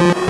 Thank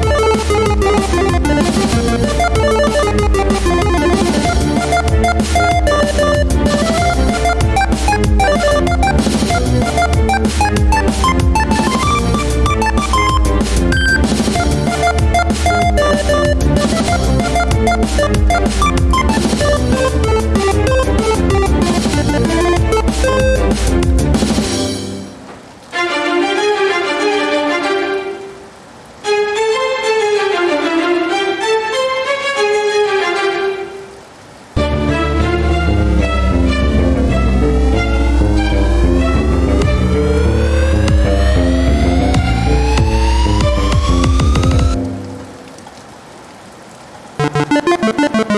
you.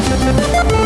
The